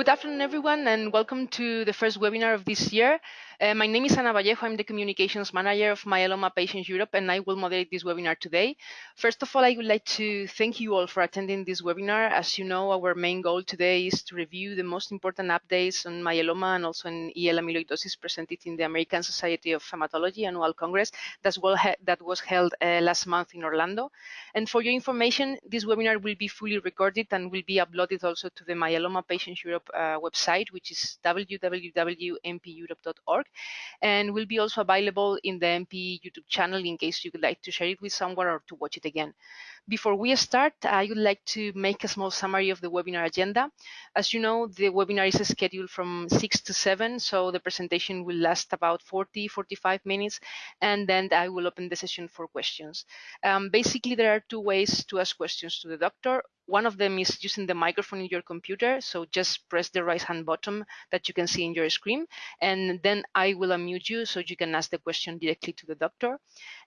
good afternoon, everyone, and welcome to the first webinar of this year. Uh, my name is Ana Vallejo. I'm the Communications Manager of Myeloma Patients Europe, and I will moderate this webinar today. First of all, I would like to thank you all for attending this webinar. As you know, our main goal today is to review the most important updates on myeloma and also in AL amyloidosis presented in the American Society of Hematology Annual Congress that, that was held uh, last month in Orlando. And for your information, this webinar will be fully recorded and will be uploaded also to the Myeloma Patients Europe uh, website, which is www.mpeurope.org and will be also available in the MP YouTube channel in case you would like to share it with someone or to watch it again. Before we start, I would like to make a small summary of the webinar agenda. As you know, the webinar is scheduled from 6 to 7, so the presentation will last about 40, 45 minutes, and then I will open the session for questions. Um, basically, there are two ways to ask questions to the doctor. One of them is using the microphone in your computer. So just press the right hand button that you can see in your screen. And then I will unmute you so you can ask the question directly to the doctor.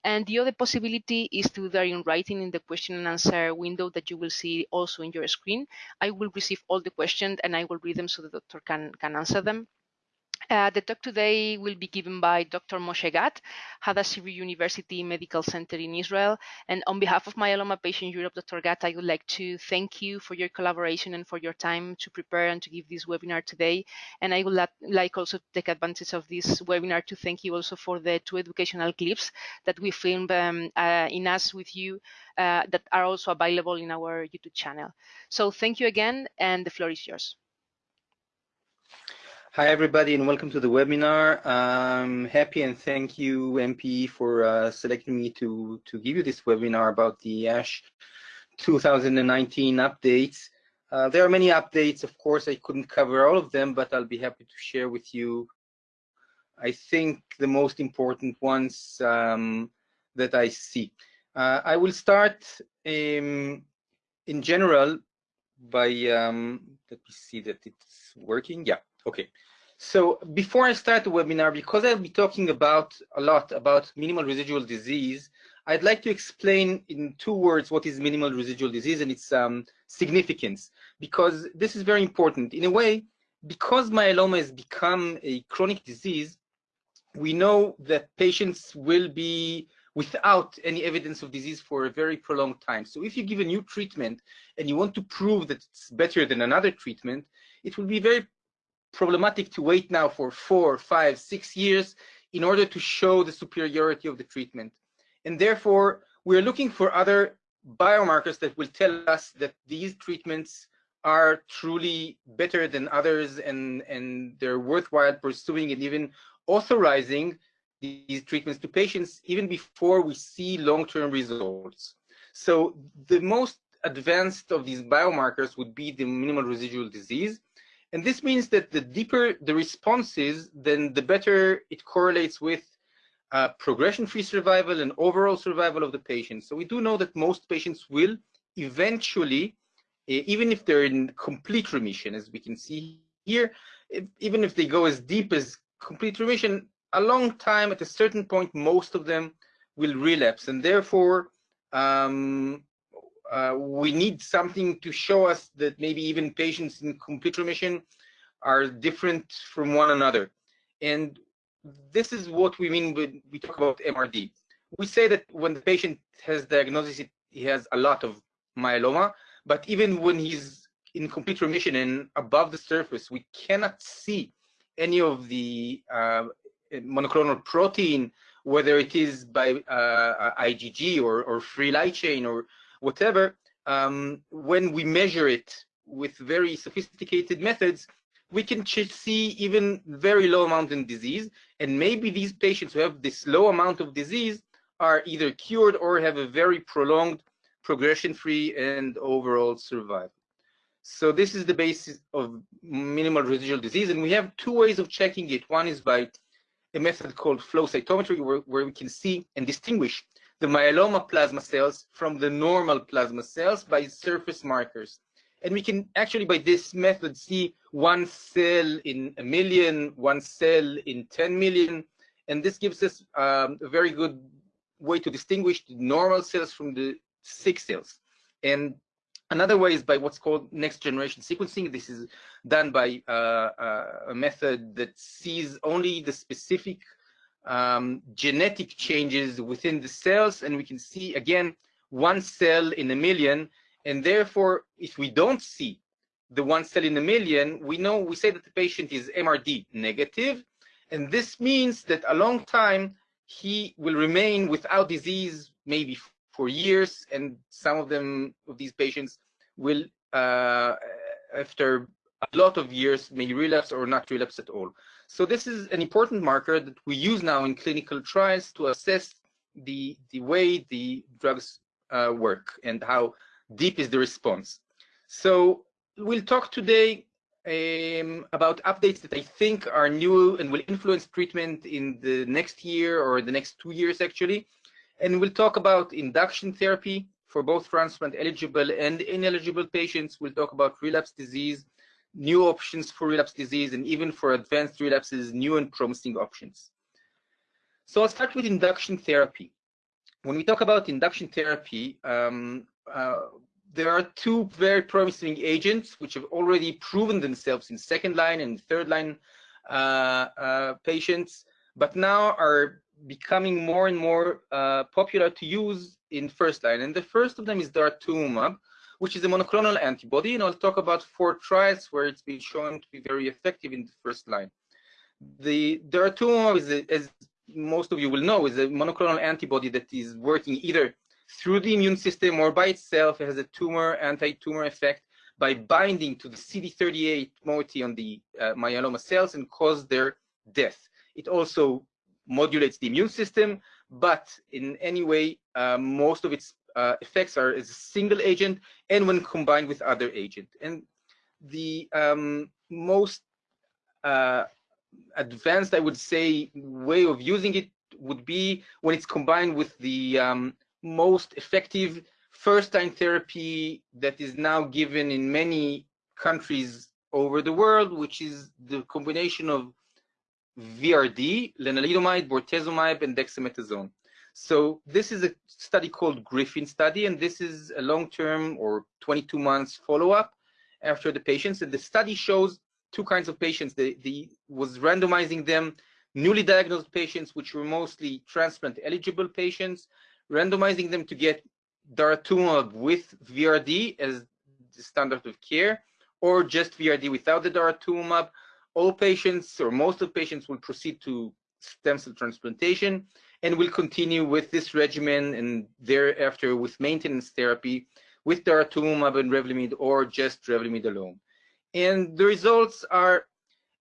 And the other possibility is to do that in writing in the question and answer window that you will see also in your screen. I will receive all the questions and I will read them so the doctor can, can answer them. Uh, the talk today will be given by Dr. Moshe Gat, Hadassah University Medical Center in Israel. And on behalf of Myeloma Patient Europe, Dr. Gat, I would like to thank you for your collaboration and for your time to prepare and to give this webinar today. And I would like also to take advantage of this webinar to thank you also for the two educational clips that we filmed um, uh, in us with you uh, that are also available in our YouTube channel. So thank you again, and the floor is yours. Hi, everybody, and welcome to the webinar. I'm happy and thank you, MP, for uh, selecting me to, to give you this webinar about the ASH 2019 updates. Uh, there are many updates. Of course, I couldn't cover all of them, but I'll be happy to share with you, I think, the most important ones um, that I see. Uh, I will start um, in general by, um, let me see that it's working. Yeah, Okay, so before I start the webinar, because I'll be talking about a lot about minimal residual disease, I'd like to explain in two words what is minimal residual disease and its um, significance, because this is very important. In a way, because myeloma has become a chronic disease, we know that patients will be without any evidence of disease for a very prolonged time. So if you give a new treatment and you want to prove that it's better than another treatment, it will be very problematic to wait now for four, five, six years in order to show the superiority of the treatment. And therefore, we're looking for other biomarkers that will tell us that these treatments are truly better than others and, and they're worthwhile pursuing and even authorizing these treatments to patients even before we see long-term results. So the most advanced of these biomarkers would be the minimal residual disease. And this means that the deeper the response is, then the better it correlates with uh, progression-free survival and overall survival of the patient. So we do know that most patients will eventually, even if they're in complete remission, as we can see here, if, even if they go as deep as complete remission, a long time, at a certain point, most of them will relapse. And therefore, um, uh, we need something to show us that maybe even patients in complete remission are different from one another. And this is what we mean when we talk about MRD. We say that when the patient has diagnosis, he has a lot of myeloma, but even when he's in complete remission and above the surface, we cannot see any of the uh, monoclonal protein, whether it is by uh, IgG or, or free light chain or whatever, um, when we measure it with very sophisticated methods, we can see even very low amount in disease. And maybe these patients who have this low amount of disease are either cured or have a very prolonged progression-free and overall survival. So this is the basis of minimal residual disease. And we have two ways of checking it. One is by a method called flow cytometry, where, where we can see and distinguish the myeloma plasma cells from the normal plasma cells by surface markers. And we can actually, by this method, see one cell in a million, one cell in 10 million. And this gives us um, a very good way to distinguish the normal cells from the sick cells. And Another way is by what's called next generation sequencing. This is done by uh, uh, a method that sees only the specific um, genetic changes within the cells, and we can see again one cell in a million. And therefore, if we don't see the one cell in a million, we know we say that the patient is MRD negative, and this means that a long time he will remain without disease, maybe for years, and some of them of these patients will, uh, after a lot of years, may relapse or not relapse at all. So this is an important marker that we use now in clinical trials to assess the the way the drugs uh, work and how deep is the response. So we'll talk today um, about updates that I think are new and will influence treatment in the next year or the next two years actually. And we'll talk about induction therapy for both transplant eligible and ineligible patients. We'll talk about relapse disease, new options for relapse disease, and even for advanced relapses, new and promising options. So I'll start with induction therapy. When we talk about induction therapy, um, uh, there are two very promising agents which have already proven themselves in second line and third line uh, uh, patients, but now are becoming more and more uh, popular to use in first line. And the first of them is daratumumab, which is a monoclonal antibody. And I'll talk about four trials where it's been shown to be very effective in the first line. The daratumumab, is a, as most of you will know, is a monoclonal antibody that is working either through the immune system or by itself. It has a tumor, anti-tumor effect by binding to the CD38 moiety on the uh, myeloma cells and cause their death. It also modulates the immune system, but in any way, uh, most of its uh, effects are as a single agent and when combined with other agent. And the um, most uh, advanced, I would say, way of using it would be when it's combined with the um, most effective first-line therapy that is now given in many countries over the world, which is the combination of VRD, lenalidomide, bortezomib, and dexamethasone. So this is a study called Griffin study, and this is a long-term or 22 months follow-up after the patients. And the study shows two kinds of patients. The, the was randomizing them newly diagnosed patients, which were mostly transplant eligible patients, randomizing them to get daratumumab with VRD as the standard of care, or just VRD without the daratumumab. All patients or most of patients will proceed to stem cell transplantation and will continue with this regimen and thereafter with maintenance therapy with daratumumab and Revlimid or just Revlimid alone. And the results are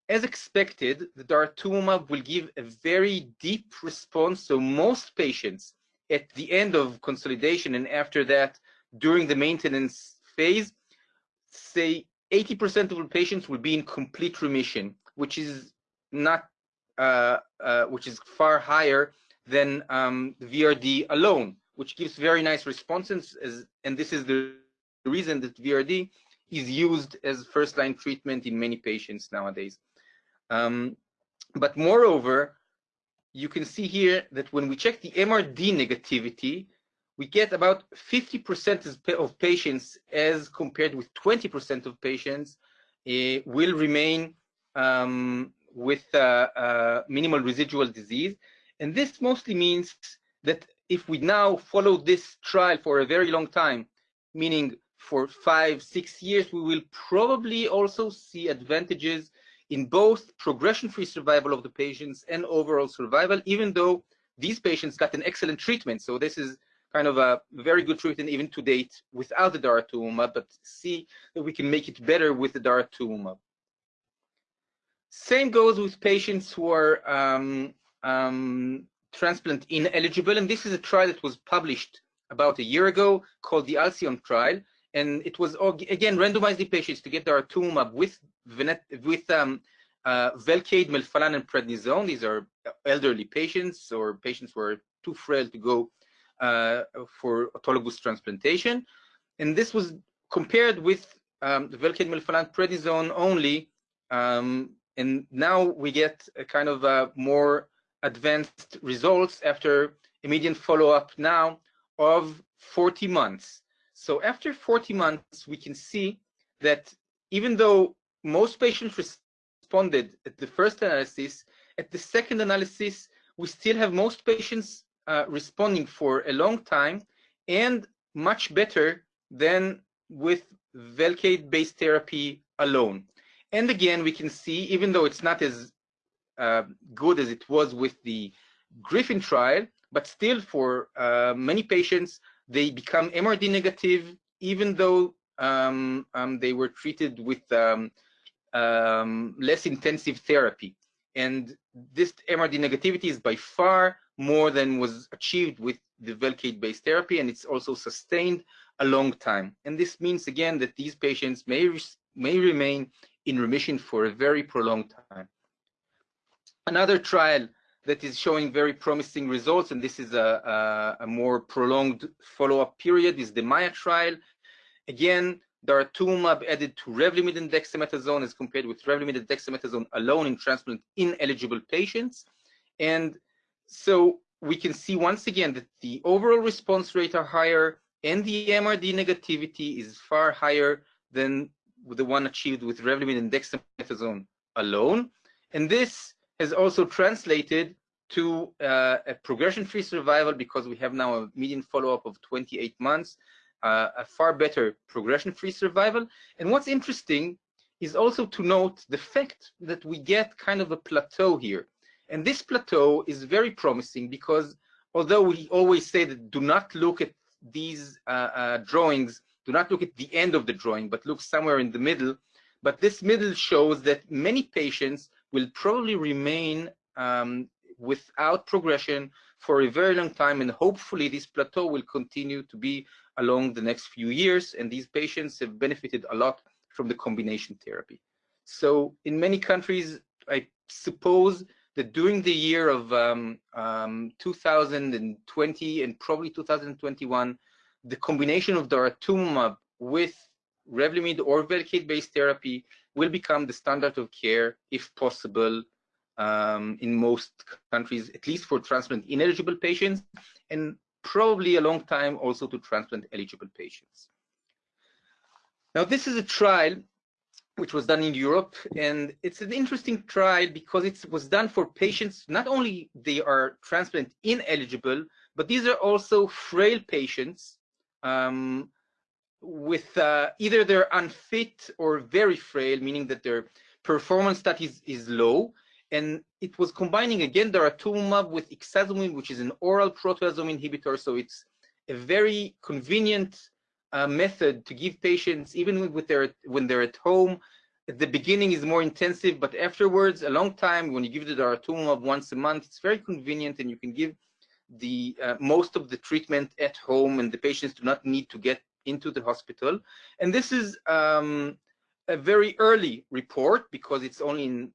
as expected, the daratumumab will give a very deep response. So most patients at the end of consolidation and after that, during the maintenance phase, say 80% of the patients will be in complete remission, which is not, uh, uh, which is far higher than um, VRD alone, which gives very nice responses. As, and this is the reason that VRD is used as first-line treatment in many patients nowadays. Um, but moreover, you can see here that when we check the MRD negativity, we get about 50% of patients as compared with 20% of patients uh, will remain um, with uh, uh, minimal residual disease. And this mostly means that if we now follow this trial for a very long time, meaning for five, six years, we will probably also see advantages in both progression-free survival of the patients and overall survival, even though these patients got an excellent treatment. So this is kind of a very good treatment even to date without the daratumumab, but see that we can make it better with the daratumumab. Same goes with patients who are um, um, transplant ineligible, and this is a trial that was published about a year ago called the Alcyone trial, and it was again randomized the patients to get daratumumab with with um, uh, Velcade, Melphalan, and Prednisone. These are elderly patients or patients who are too frail to go uh, for autologous transplantation. And this was compared with um, the Velcade, Melphalan, Prednisone only. Um, and now we get a kind of a more advanced results after a median follow-up now of 40 months. So after 40 months, we can see that even though most patients responded at the first analysis, at the second analysis, we still have most patients uh, responding for a long time and much better than with Velcade-based therapy alone. And again, we can see, even though it's not as uh, good as it was with the Griffin trial, but still for uh, many patients, they become MRD negative, even though um, um, they were treated with um, um, less intensive therapy. And this MRD negativity is by far more than was achieved with the Velcade-based therapy, and it's also sustained a long time. And this means, again, that these patients may, may remain in remission for a very prolonged time. Another trial that is showing very promising results, and this is a, a, a more prolonged follow-up period, is the MAIA trial. Again, daratumumab added to Revlimid and dexamethasone as compared with Revlimid and dexamethasone alone in transplant ineligible patients. And so we can see once again that the overall response rate are higher and the MRD negativity is far higher than the one achieved with Revlimid and dexamethasone alone. And this has also translated to uh, a progression-free survival because we have now a median follow-up of 28 months, uh, a far better progression-free survival. And what's interesting is also to note the fact that we get kind of a plateau here. And this plateau is very promising because although we always say that do not look at these uh, uh, drawings, do not look at the end of the drawing, but look somewhere in the middle. But this middle shows that many patients will probably remain um, without progression for a very long time, and hopefully this plateau will continue to be along the next few years, and these patients have benefited a lot from the combination therapy. So in many countries, I suppose that during the year of um, um, 2020 and probably 2021, the combination of daratumumab with Revlimid or Velcade-based therapy will become the standard of care, if possible, um, in most countries, at least for transplant ineligible patients, and probably a long time also to transplant eligible patients. Now, this is a trial which was done in Europe. And it's an interesting trial because it was done for patients, not only they are transplant ineligible, but these are also frail patients um, with uh, either they're unfit or very frail, meaning that their performance status is low. And it was combining again daratumumab with ixazomib, which is an oral proteasome inhibitor. So it's a very convenient uh, method to give patients, even with their, when they're at home, at the beginning is more intensive, but afterwards, a long time, when you give the daratumumab once a month, it's very convenient and you can give the uh, most of the treatment at home and the patients do not need to get into the hospital. And this is um, a very early report because it's only in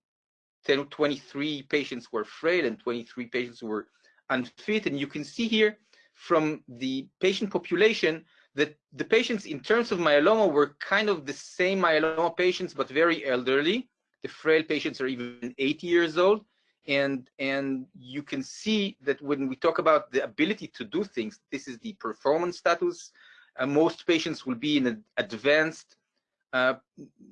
10, 23 patients were frail and 23 patients were unfit. And you can see here from the patient population that the patients in terms of myeloma were kind of the same myeloma patients, but very elderly. The frail patients are even 80 years old. And, and you can see that when we talk about the ability to do things, this is the performance status. Uh, most patients will be in an advanced, uh,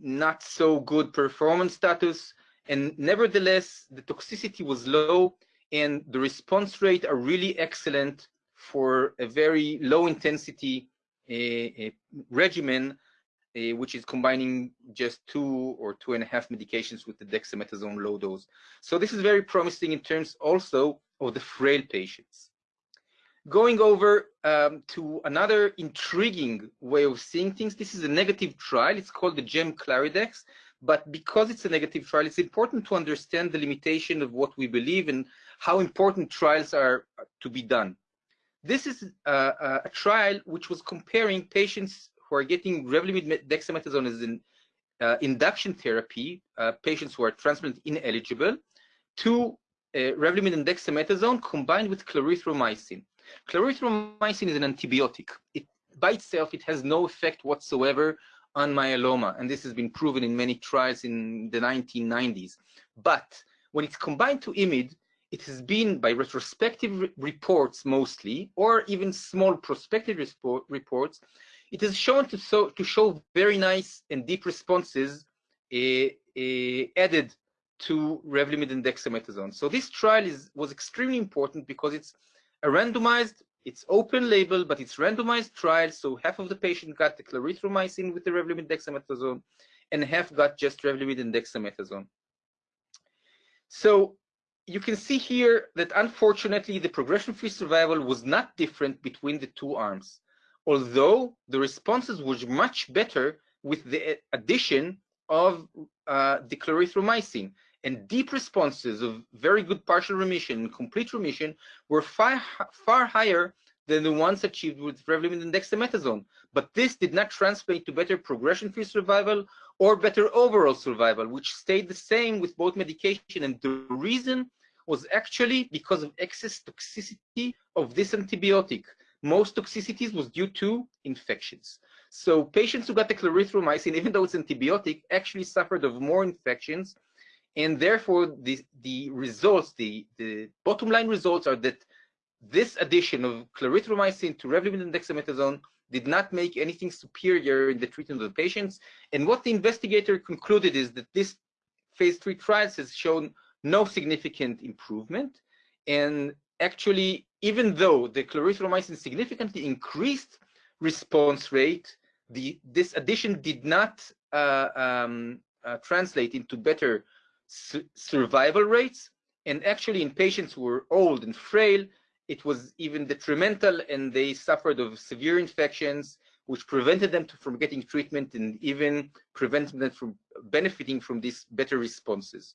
not so good performance status. And nevertheless, the toxicity was low and the response rate are really excellent for a very low intensity a regimen uh, which is combining just two or two and a half medications with the dexamethasone low dose. So this is very promising in terms also of the frail patients. Going over um, to another intriguing way of seeing things, this is a negative trial. It's called the GEM Claridex, but because it's a negative trial, it's important to understand the limitation of what we believe and how important trials are to be done. This is a, a trial which was comparing patients who are getting Revlimid dexamethasone as an uh, induction therapy, uh, patients who are transplant ineligible, to uh, Revlimid and dexamethasone combined with clarithromycin. Clarithromycin is an antibiotic. It, by itself, it has no effect whatsoever on myeloma, and this has been proven in many trials in the 1990s. But when it's combined to IMID, it has been by retrospective reports mostly, or even small prospective reports, it is shown to, so, to show very nice and deep responses uh, uh, added to Revlimid and dexamethasone. So this trial is, was extremely important because it's a randomized, it's open label, but it's randomized trial. So half of the patient got the clarithromycin with the Revlimid dexamethasone and half got just Revlimid and dexamethasone. So you can see here that unfortunately the progression-free survival was not different between the two arms, although the responses were much better with the addition of uh, the clarithromycin. And deep responses of very good partial remission and complete remission were far, far higher than the ones achieved with Revlimid and dexamethasone. But this did not translate to better progression-free survival or better overall survival, which stayed the same with both medication. And the reason was actually because of excess toxicity of this antibiotic. Most toxicities was due to infections. So patients who got the clarithromycin, even though it's antibiotic, actually suffered of more infections. And therefore, the, the results, the, the bottom line results are that this addition of clarithromycin to Revlimid and dexamethasone did not make anything superior in the treatment of the patients. And what the investigator concluded is that this phase three trials has shown no significant improvement. And actually, even though the clarithromycin significantly increased response rate, the, this addition did not uh, um, uh, translate into better su survival rates. And actually, in patients who were old and frail, it was even detrimental and they suffered of severe infections which prevented them to, from getting treatment and even prevented them from benefiting from these better responses.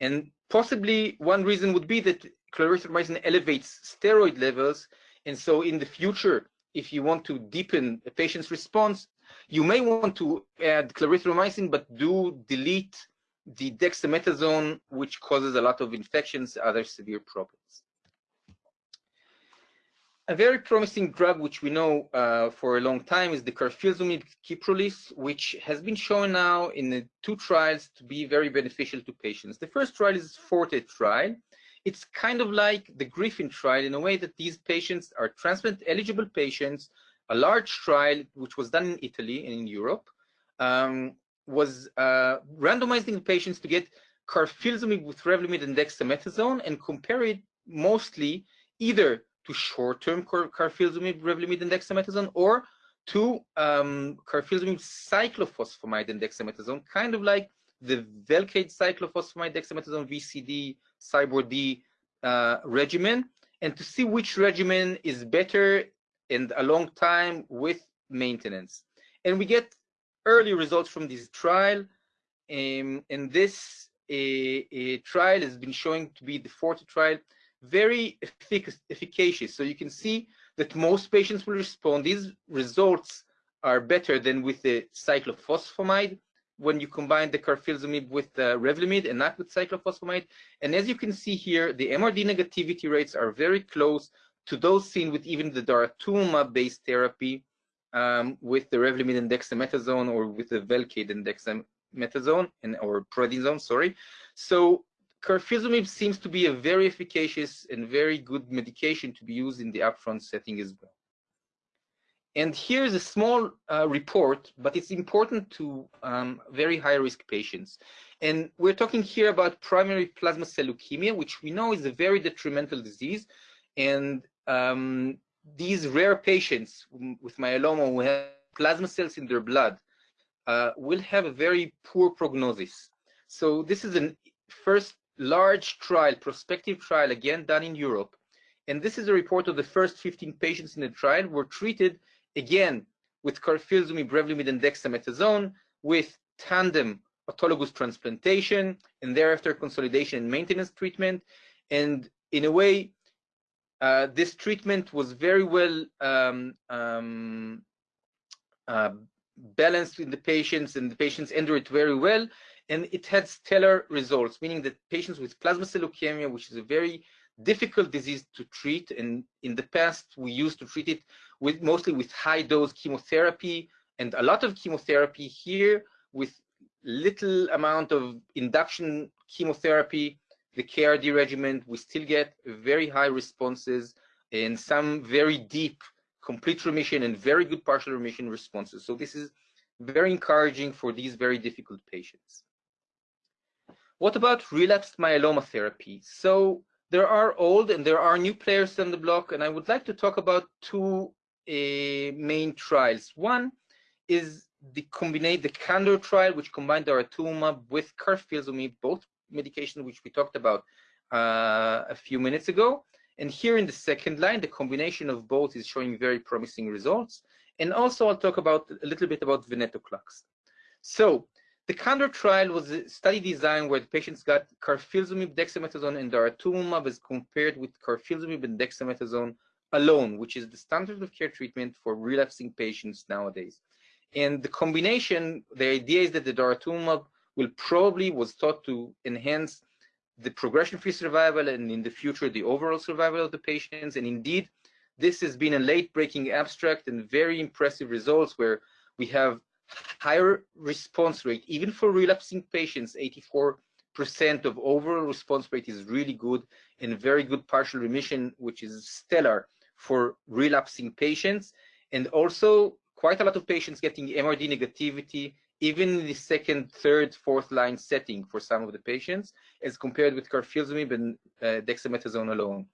And possibly one reason would be that clarithromycin elevates steroid levels. And so in the future, if you want to deepen a patient's response, you may want to add clarithromycin, but do delete the dexamethasone, which causes a lot of infections, other severe problems a very promising drug, which we know uh, for a long time, is the carfilzomib Kyprolis, which has been shown now in two trials to be very beneficial to patients. The first trial is Forte trial. It's kind of like the Griffin trial in a way that these patients are transplant eligible patients. A large trial, which was done in Italy and in Europe, um, was uh, randomizing patients to get carfilzomib with Revlimid and dexamethasone and compare it mostly either to short-term carfilzomib, Revlimid, and dexamethasone, or to um, carfilzomib cyclophosphamide and dexamethasone, kind of like the Velcade cyclophosphamide dexamethasone VCD CyBorD uh, regimen, and to see which regimen is better and a long time with maintenance. And we get early results from this trial, um, and this a, a trial has been showing to be the Forte trial very effic efficacious. So you can see that most patients will respond. These results are better than with the cyclophosphamide when you combine the carfilzomib with the Revlimid and not with cyclophosphamide. And as you can see here, the MRD negativity rates are very close to those seen with even the daratumumab-based therapy um, with the Revlimid and dexamethasone or with the Velcade and dexamethasone and or prednisone, sorry. So carfilzomib seems to be a very efficacious and very good medication to be used in the upfront setting as well. And here's a small uh, report, but it's important to um, very high risk patients. And we're talking here about primary plasma cell leukemia, which we know is a very detrimental disease. And um, these rare patients with myeloma who have plasma cells in their blood uh, will have a very poor prognosis. So this is a first large trial, prospective trial, again done in Europe. And this is a report of the first 15 patients in the trial were treated again with carfilzomib, Revlimid, and dexamethasone with tandem autologous transplantation and thereafter consolidation and maintenance treatment. And in a way, uh, this treatment was very well um, um, uh, balanced in the patients and the patients endured it very well and it had stellar results, meaning that patients with plasma cell leukemia, which is a very difficult disease to treat, and in the past we used to treat it with mostly with high dose chemotherapy and a lot of chemotherapy. Here with little amount of induction chemotherapy, the KRD regimen, we still get very high responses and some very deep complete remission and very good partial remission responses. So this is very encouraging for these very difficult patients. What about relapsed myeloma therapy? So there are old and there are new players on the block, and I would like to talk about two uh, main trials. One is the combine the Candor trial, which combined daratumumab with carfilzomib, both medications which we talked about uh, a few minutes ago. And here in the second line, the combination of both is showing very promising results. And also I'll talk about a little bit about venetoclax. So the Candor trial was a study design where the patients got carfilzomib, dexamethasone, and daratumumab as compared with carfilzomib and dexamethasone alone, which is the standard of care treatment for relapsing patients nowadays. And the combination, the idea is that the daratumumab will probably was thought to enhance the progression-free survival and in the future the overall survival of the patients. And indeed, this has been a late-breaking abstract and very impressive results where we have higher response rate, even for relapsing patients, 84% of overall response rate is really good and very good partial remission, which is stellar for relapsing patients. And also quite a lot of patients getting MRD negativity, even in the second, third, fourth line setting for some of the patients, as compared with carfilzomib and uh, dexamethasone alone.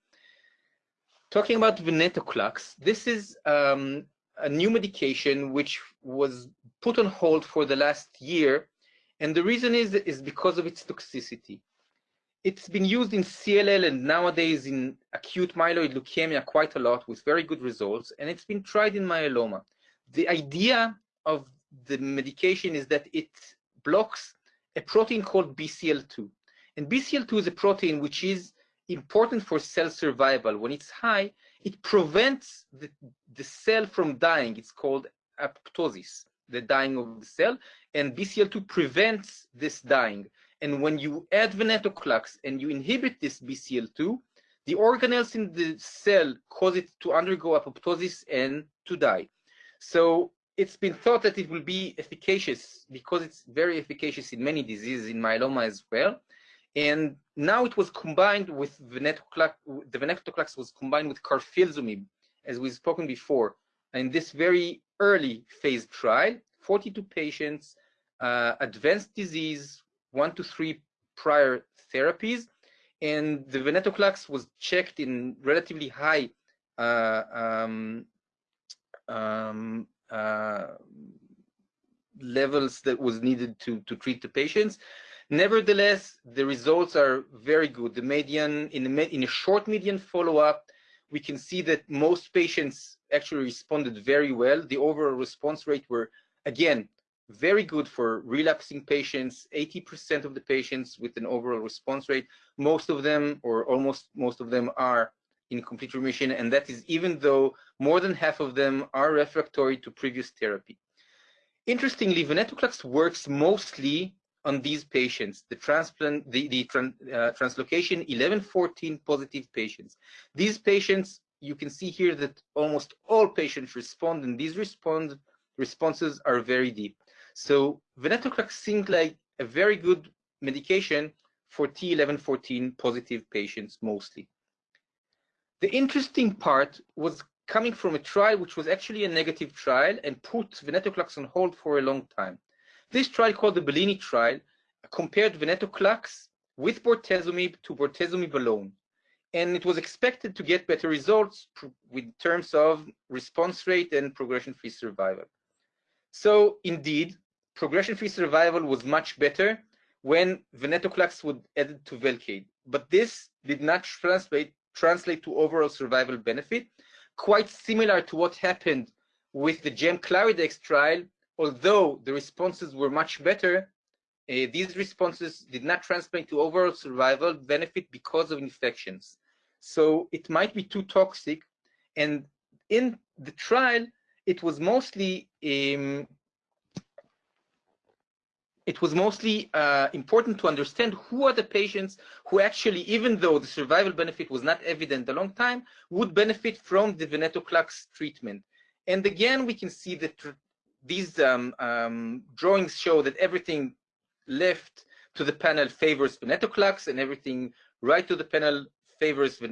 Talking about venetoclax, this is um, a new medication which was put on hold for the last year, and the reason is is because of its toxicity. It's been used in CLL and nowadays in acute myeloid leukemia quite a lot with very good results, and it's been tried in myeloma the idea of the medication is that it blocks a protein called BCL2. And BCL2 is a protein which is important for cell survival. When it's high, it prevents the, the cell from dying. It's called apoptosis, the dying of the cell. And BCL2 prevents this dying. And when you add venetoclax and you inhibit this BCL2, the organelles in the cell cause it to undergo apoptosis and to die. So it's been thought that it will be efficacious because it's very efficacious in many diseases, in myeloma as well. And now it was combined with venetoclax, the venetoclax was combined with carfilzomib, as we've spoken before, in this very early phase trial, 42 patients, uh, advanced disease, one to three prior therapies, and the venetoclax was checked in relatively high uh, um, um, Uh, levels that was needed to, to treat the patients. Nevertheless, the results are very good. The median, in, the, in a short median follow-up, we can see that most patients actually responded very well. The overall response rate were, again, very good for relapsing patients, 80% of the patients with an overall response rate. Most of them, or almost most of them, are in complete remission, and that is even though more than half of them are refractory to previous therapy. Interestingly, venetoclax works mostly on these patients, the transplant, the, the uh, translocation 1114 positive patients. These patients, you can see here that almost all patients respond, and these respond, responses are very deep. So venetoclax seemed like a very good medication for T1114 positive patients mostly. The interesting part was coming from a trial which was actually a negative trial and put venetoclax on hold for a long time. This trial called the Bellini trial compared venetoclax with bortezomib to bortezomib alone. And it was expected to get better results in terms of response rate and progression-free survival. So indeed, progression-free survival was much better when venetoclax was added to Velcade. But this did not translate translate to overall survival benefit, quite similar to what happened with the GEM-Claridex trial, although the responses were much better, uh, these responses did not translate to overall survival benefit because of infections. So it might be too toxic. And in the trial, it was mostly um, it was mostly uh, important to understand who are the patients who actually, even though the survival benefit was not evident a long time, would benefit from the venetoclax treatment. And again, we can see that these um, um, drawings show that everything left to the panel favors venetoclax and everything right to the panel favors uh,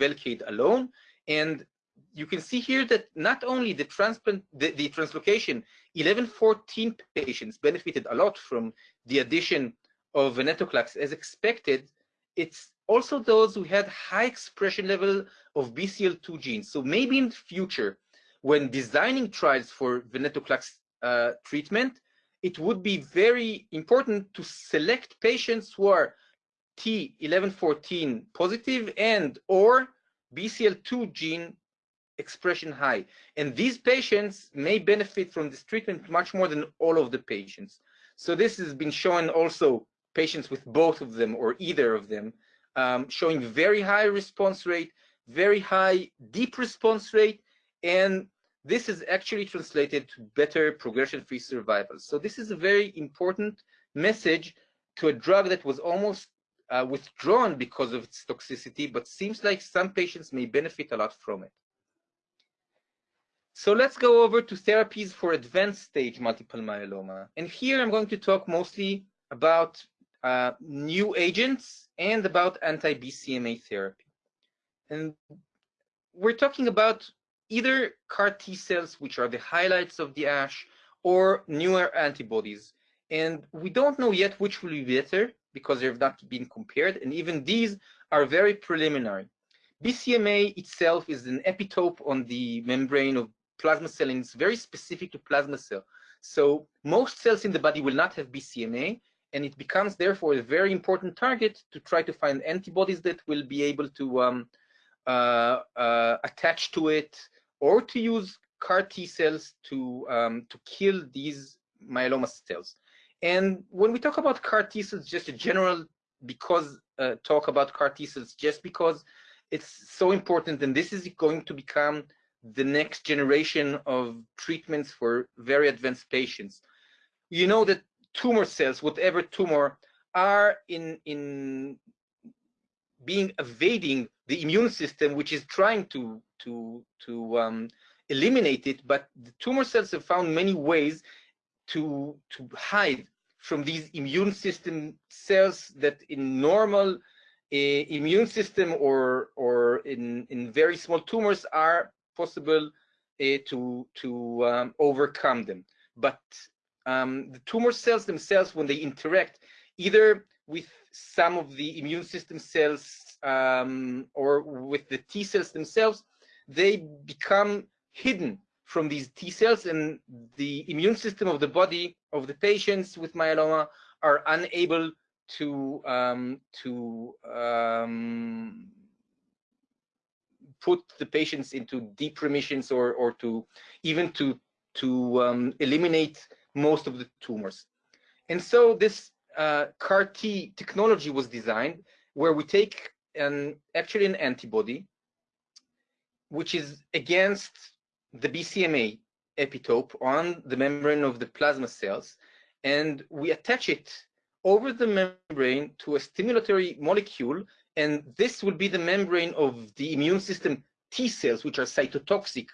Velcade alone. And you can see here that not only the transplant, the, the translocation 1114 patients benefited a lot from the addition of venetoclax as expected, it's also those who had high expression level of BCL2 genes. So maybe in the future, when designing trials for venetoclax uh, treatment, it would be very important to select patients who are T1114 positive and or BCL2 gene expression high. And these patients may benefit from this treatment much more than all of the patients. So this has been shown also patients with both of them or either of them um, showing very high response rate, very high deep response rate, and this is actually translated to better progression-free survival. So this is a very important message to a drug that was almost uh, withdrawn because of its toxicity, but seems like some patients may benefit a lot from it. So let's go over to therapies for advanced stage multiple myeloma. And here I'm going to talk mostly about uh, new agents and about anti-BCMA therapy. And we're talking about either CAR T cells, which are the highlights of the ASH, or newer antibodies. And we don't know yet which will be better because they have not been compared. And even these are very preliminary. BCMA itself is an epitope on the membrane of plasma cell and it's very specific to plasma cell. So most cells in the body will not have BCMA and it becomes therefore a very important target to try to find antibodies that will be able to um, uh, uh, attach to it or to use CAR T cells to um, to kill these myeloma cells. And when we talk about CAR T cells, just a general because uh, talk about CAR T cells, just because it's so important, and this is going to become the next generation of treatments for very advanced patients. You know that tumor cells, whatever tumor, are in in being evading the immune system, which is trying to to to um, eliminate it. But the tumor cells have found many ways to to hide from these immune system cells that in normal uh, immune system or or in in very small tumors are possible uh, to to um, overcome them. But um, the tumor cells themselves, when they interact either with some of the immune system cells um, or with the T cells themselves, they become hidden from these T cells and the immune system of the body of the patients with myeloma are unable to um, to um, put the patients into deep remissions or or to even to to um, eliminate most of the tumors. And so this uh, CAR T technology was designed where we take an actually an antibody which is against the BCMA epitope on the membrane of the plasma cells and we attach it over the membrane to a stimulatory molecule and this will be the membrane of the immune system T cells which are cytotoxic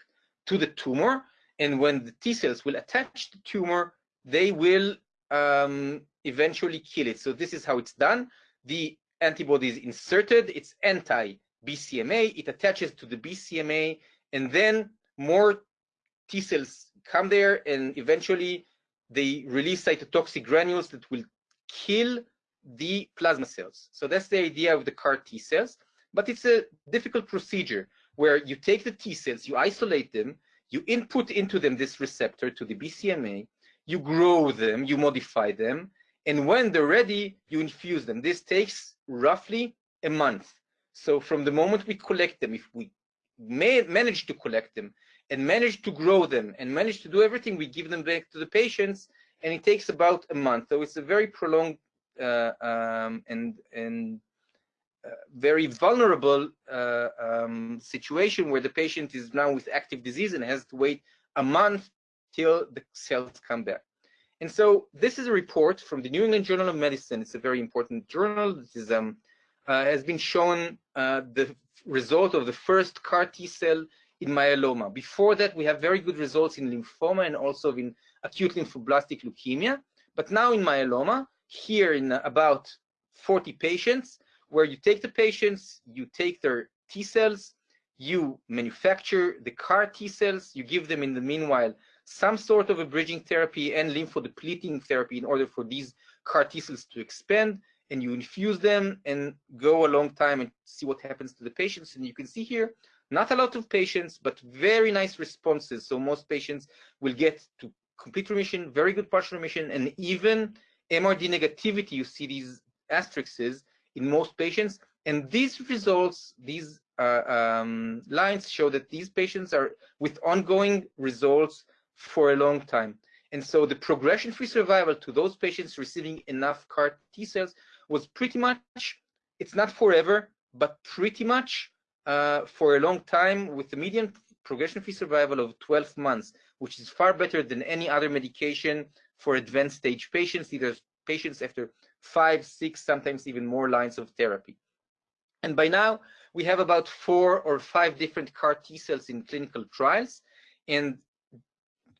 to the tumor and when the T cells will attach the tumor, they will um, eventually kill it. So this is how it's done. The antibody is inserted, it's anti-BCMA, it attaches to the BCMA, and then more T cells come there and eventually they release cytotoxic granules that will kill the plasma cells. So that's the idea of the CAR T cells, but it's a difficult procedure where you take the T cells, you isolate them, you input into them this receptor to the BCMA, you grow them, you modify them, and when they're ready, you infuse them. This takes roughly a month. So from the moment we collect them, if we may manage to collect them and manage to grow them and manage to do everything, we give them back to the patients, and it takes about a month. So it's a very prolonged um, and and very vulnerable uh, um, situation where the patient is now with active disease and has to wait a month till the cells come back. And so this is a report from the New England Journal of Medicine. It's a very important journal. This is, um, uh, has been shown uh, the result of the first CAR T cell in myeloma. Before that, we have very good results in lymphoma and also in acute lymphoblastic leukemia. But now in myeloma, here in about 40 patients, where you take the patients, you take their T cells, you manufacture the CAR T cells, you give them in the meanwhile some sort of a bridging therapy and lymphodepleting therapy in order for these CAR T cells to expand, and you infuse them and go a long time and see what happens to the patients. And you can see here, not a lot of patients, but very nice responses. So most patients will get to complete remission, very good partial remission, and even MRD negativity, you see these asterisks in most patients. And these results, these uh, um, lines show that these patients are with ongoing results for a long time. And so the progression-free survival to those patients receiving enough CAR T cells was pretty much, it's not forever, but pretty much uh, for a long time with the median progression-free survival of 12 months, which is far better than any other medication for advanced stage patients, either patients after five, six, sometimes even more lines of therapy. And by now, we have about four or five different CAR T cells in clinical trials. And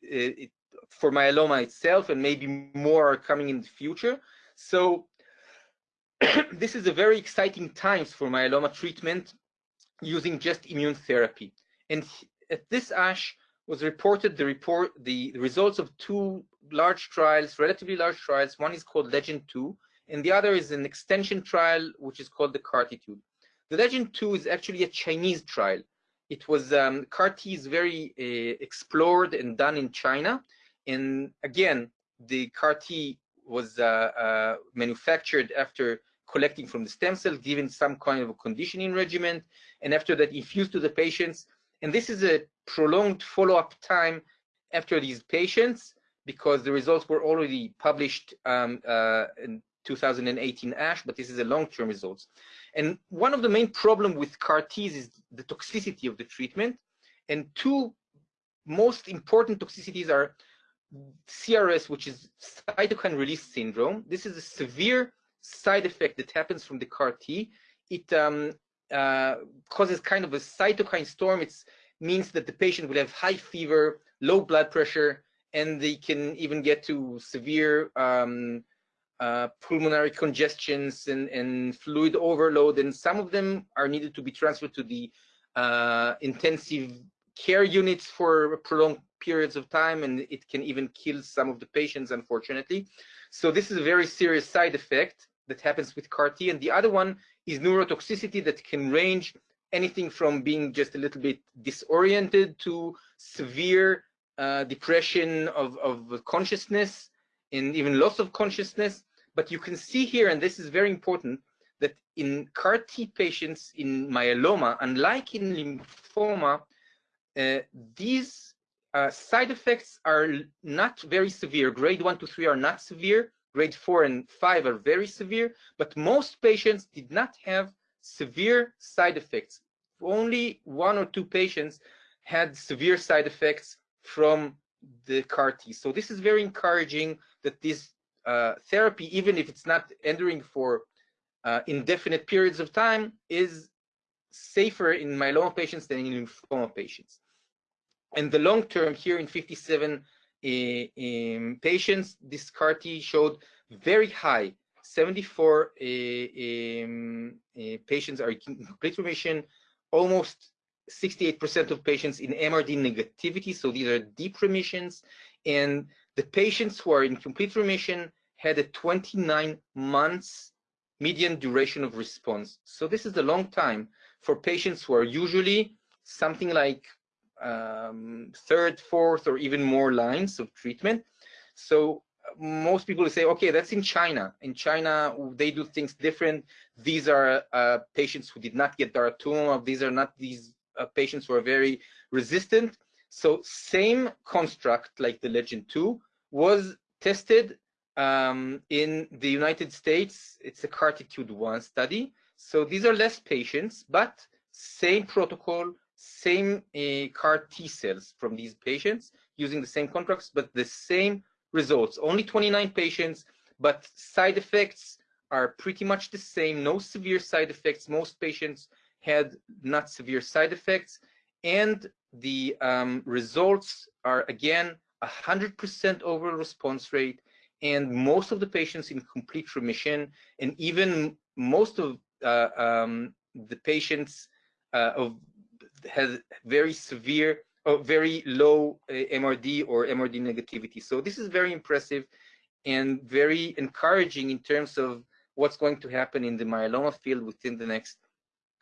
uh, it, for myeloma itself, and maybe more are coming in the future. So this is a very exciting times for myeloma treatment using just immune therapy. And at this ASH was reported the report the results of two large trials, relatively large trials. One is called Legend 2, and the other is an extension trial, which is called the CARTITUDE. The Legend 2 is actually a Chinese trial. It was um, CAR-T is very uh, explored and done in China, and again, the CAR-T was uh, uh, manufactured after collecting from the stem cell, given some kind of a conditioning regimen, and after that infused to the patients. And this is a prolonged follow-up time after these patients because the results were already published um, uh, in 2018 ASH, but this is a long-term results. And one of the main problem with CAR-Ts is the toxicity of the treatment. And two most important toxicities are CRS, which is cytokine release syndrome. This is a severe side effect that happens from the CAR T. It um, uh, causes kind of a cytokine storm. It means that the patient will have high fever, low blood pressure, and they can even get to severe um, uh, pulmonary congestions and, and, fluid overload. And some of them are needed to be transferred to the uh, intensive care units for prolonged periods of time, and it can even kill some of the patients, unfortunately. So this is a very serious side effect that happens with CAR-T. And the other one is neurotoxicity that can range anything from being just a little bit disoriented to severe uh, depression of, of consciousness and even loss of consciousness. But you can see here, and this is very important, that in CAR-T patients in myeloma, unlike in lymphoma, uh, these uh, side effects are not very severe. Grade 1 to 3 are not severe. Grade 4 and 5 are very severe. But most patients did not have severe side effects. Only one or two patients had severe side effects from the CAR T. So this is very encouraging that this uh, therapy, even if it's not entering for uh, indefinite periods of time, is safer in myeloma patients than in lymphoma patients. And the long term here in 57 uh, patients, this CAR T showed very high 74 uh, um, uh, patients are in complete remission, almost 68% of patients in MRD negativity, so these are deep remissions, and the patients who are in complete remission had a 29 months median duration of response. So this is a long time for patients who are usually something like um, third, fourth, or even more lines of treatment. So most people say, okay, that's in China. In China, they do things different. These are uh, patients who did not get daratumumab. These are not these uh, patients were very resistant. So same construct like the Legend 2 was tested um, in the United States. It's a CARTITUDE 1 study. So these are less patients, but same protocol, same uh, CAR T cells from these patients using the same contracts, but the same results. Only 29 patients, but side effects are pretty much the same. No severe side effects. Most patients had not severe side effects. And the um, results are, again, 100% overall response rate, and most of the patients in complete remission, and even most of uh, um, the patients uh, of has very severe or very low uh, MRD or MRD negativity. So this is very impressive and very encouraging in terms of what's going to happen in the myeloma field within the next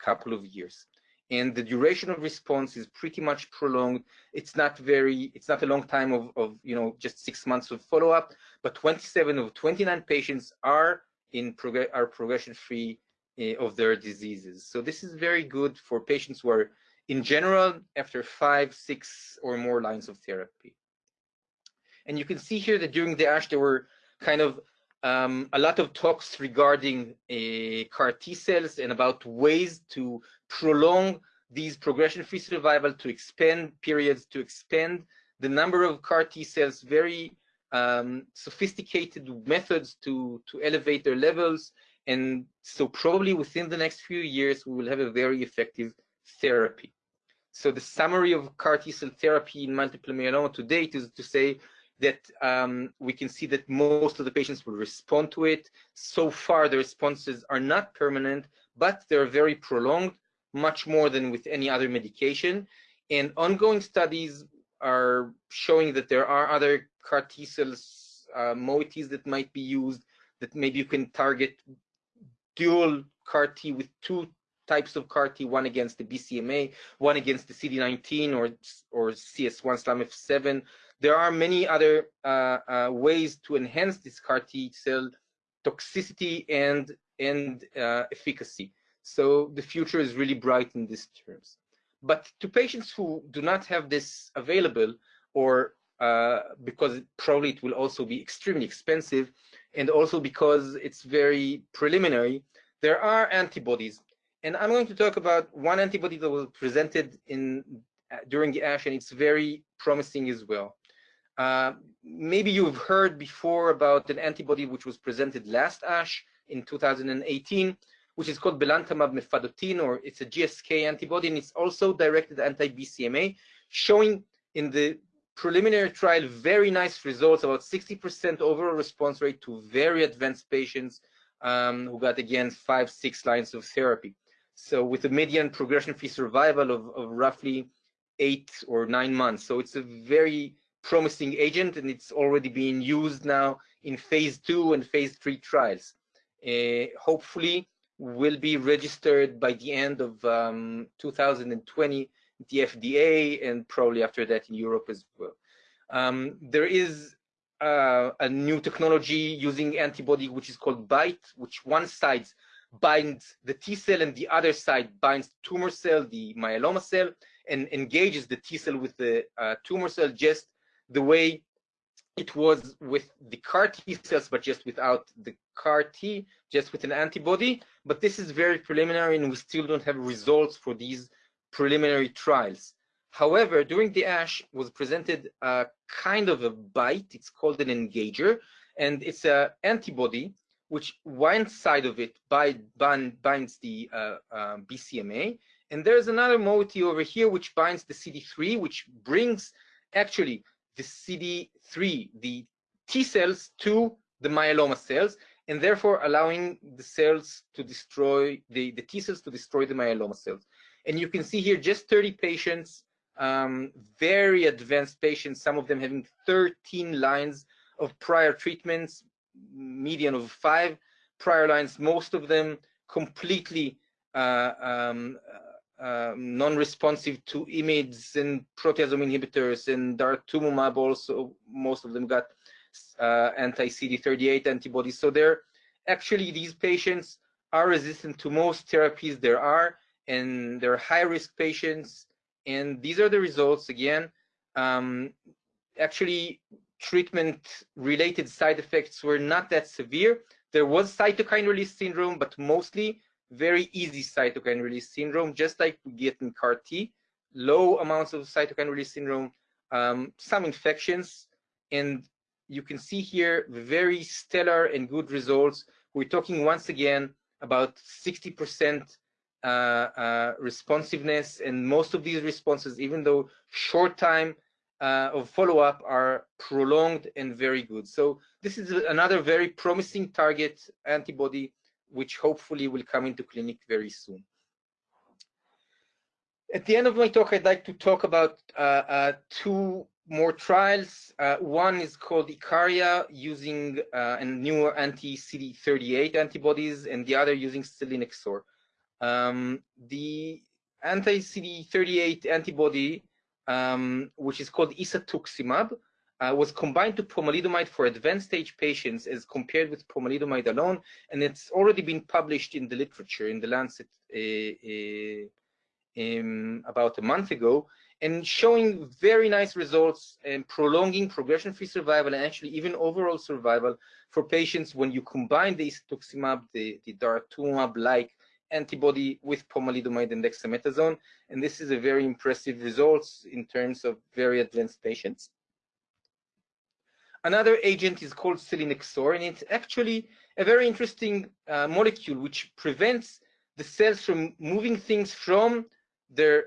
couple of years. And the duration of response is pretty much prolonged. It's not very, it's not a long time of, of you know, just six months of follow-up, but 27 of 29 patients are in prog are progression-free uh, of their diseases. So this is very good for patients who are, in general, after five, six or more lines of therapy. And you can see here that during the ASH, there were kind of um, a lot of talks regarding uh, CAR T cells and about ways to prolong these progression-free survival, to expand periods, to expand the number of CAR T cells, very um, sophisticated methods to, to elevate their levels. And so probably within the next few years, we will have a very effective therapy. So the summary of CAR T cell therapy in multiple myeloma to date is to say that um, we can see that most of the patients will respond to it. So far, the responses are not permanent, but they're very prolonged, much more than with any other medication. And ongoing studies are showing that there are other CAR T cells, uh, moieties that might be used, that maybe you can target dual CAR T with two types of CAR T, one against the BCMA, one against the CD19 or, or CS1 7 there are many other uh, uh, ways to enhance this CAR T cell toxicity and and uh, efficacy. So the future is really bright in these terms. But to patients who do not have this available, or uh, because probably it will also be extremely expensive, and also because it's very preliminary, there are antibodies. And I'm going to talk about one antibody that was presented in during the ASH, and it's very promising as well. Uh, maybe you've heard before about an antibody which was presented last ASH in 2018, which is called belantamab mafodotin, or it's a GSK antibody, and it's also directed anti-BCMA, showing in the preliminary trial very nice results, about 60% overall response rate to very advanced patients um, who got, again, five, six lines of therapy. So with a median progression-free survival of, of roughly eight or nine months. So it's a very promising agent and it's already being used now in phase two and phase three trials. Uh, hopefully will be registered by the end of um, 2020 the FDA and probably after that in Europe as well. Um, there is uh, a new technology using antibody which is called BITE, which one side binds the T cell and the other side binds tumor cell, the myeloma cell, and engages the T cell with the uh, tumor cell just the way it was with the CAR T cells, but just without the CAR T, just with an antibody. But this is very preliminary, and we still don't have results for these preliminary trials. However, during the ASH was presented a kind of a BITE. It's called an engager, and it's an antibody which one side of it bind, bind, binds the uh, uh, BCMA, and there's another moiety over here which binds the CD3, which brings actually the CD3, the T cells to the myeloma cells, and therefore allowing the cells to destroy, the, the T cells to destroy the myeloma cells. And you can see here just 30 patients, um, very advanced patients, some of them having 13 lines of prior treatments, median of five prior lines, most of them completely uh, um, um, non-responsive to IMiDs and proteasome inhibitors and daratumumab also, most of them got uh, anti-CD38 antibodies. So they're actually, these patients are resistant to most therapies there are, and they're high-risk patients. And these are the results, again. Um, actually, treatment-related side effects were not that severe. There was cytokine release syndrome, but mostly very easy cytokine release syndrome, just like we get in CAR T, low amounts of cytokine release syndrome, um, some infections, and you can see here very stellar and good results. We're talking once again about 60% uh, uh, responsiveness, and most of these responses, even though short time uh, of follow-up, are prolonged and very good. So this is another very promising target antibody which hopefully will come into clinic very soon. At the end of my talk, I'd like to talk about uh, uh, two more trials. Uh, one is called Icaria using uh, a newer anti-CD38 antibodies, and the other using selinexor. Um, the anti-CD38 antibody, um, which is called isatuximab, uh, was combined to pomalidomide for advanced stage patients as compared with pomalidomide alone, and it's already been published in the literature in the Lancet uh, uh, um, about a month ago and showing very nice results and prolonging progression-free survival and actually even overall survival for patients when you combine the isatuximab, the, the daratumumab-like antibody with pomalidomide and dexamethasone. And this is a very impressive results in terms of very advanced patients. Another agent is called selinexor, and it's actually a very interesting uh, molecule which prevents the cells from moving things from their